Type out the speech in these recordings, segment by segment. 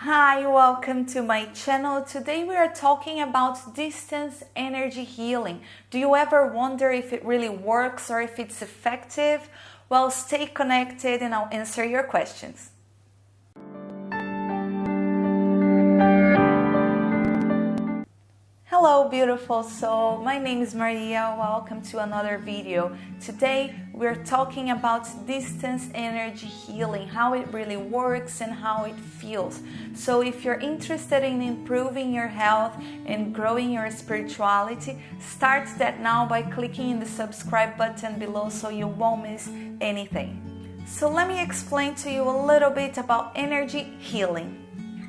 Hi, welcome to my channel. Today we are talking about distance energy healing. Do you ever wonder if it really works or if it's effective? Well, stay connected and I'll answer your questions. Hello beautiful soul, my name is Maria, welcome to another video. Today we're talking about distance energy healing, how it really works and how it feels. So if you're interested in improving your health and growing your spirituality, start that now by clicking in the subscribe button below so you won't miss anything. So let me explain to you a little bit about energy healing.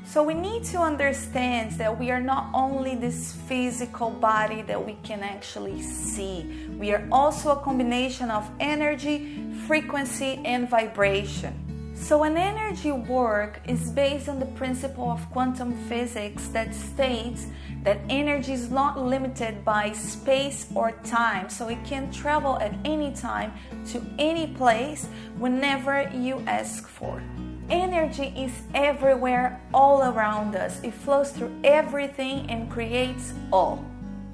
So we need to understand that we are not only this physical body that we can actually see, we are also a combination of energy, frequency, and vibration. So, an energy work is based on the principle of quantum physics that states that energy is not limited by space or time, so it can travel at any time to any place whenever you ask for. Energy is everywhere, all around us. It flows through everything and creates all.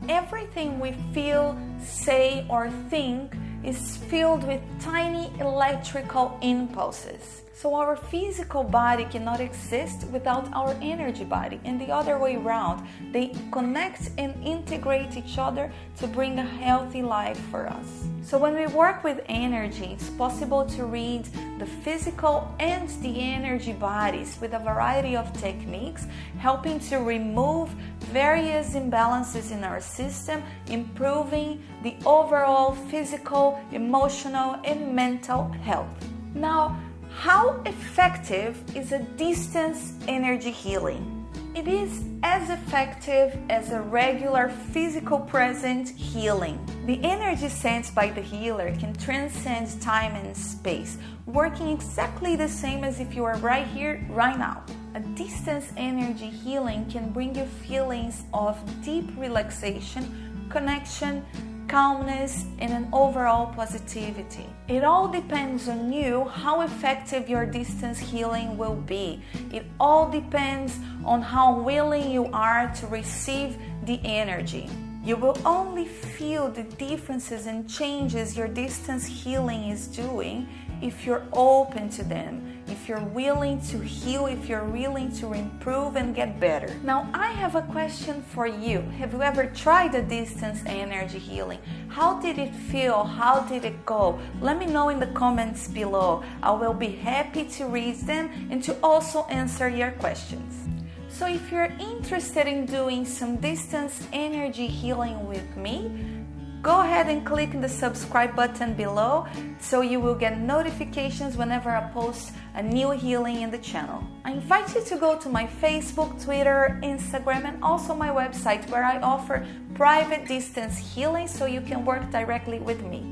Everything we feel, say, or think is filled with tiny electrical impulses. So our physical body cannot exist without our energy body, and the other way around. They connect and integrate each other to bring a healthy life for us. So when we work with energy, it's possible to read the physical and the energy bodies with a variety of techniques, helping to remove various imbalances in our system, improving the overall physical, emotional, and mental health. Now, how effective is a distance energy healing? It is as effective as a regular physical present healing. The energy sent by the healer can transcend time and space, working exactly the same as if you are right here, right now. A distance energy healing can bring you feelings of deep relaxation, connection, calmness, and an overall positivity. It all depends on you how effective your distance healing will be. It all depends on how willing you are to receive the energy. You will only feel the differences and changes your distance healing is doing if you're open to them, if you're willing to heal, if you're willing to improve and get better. Now, I have a question for you. Have you ever tried a distance energy healing? How did it feel? How did it go? Let me know in the comments below. I will be happy to read them and to also answer your questions. So, if you're interested in doing some distance energy healing with me, go ahead and click the subscribe button below so you will get notifications whenever I post a new healing in the channel. I invite you to go to my Facebook, Twitter, Instagram, and also my website where I offer private distance healing so you can work directly with me.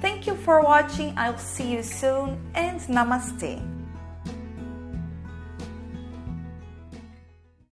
Thank you for watching. I'll see you soon and namaste.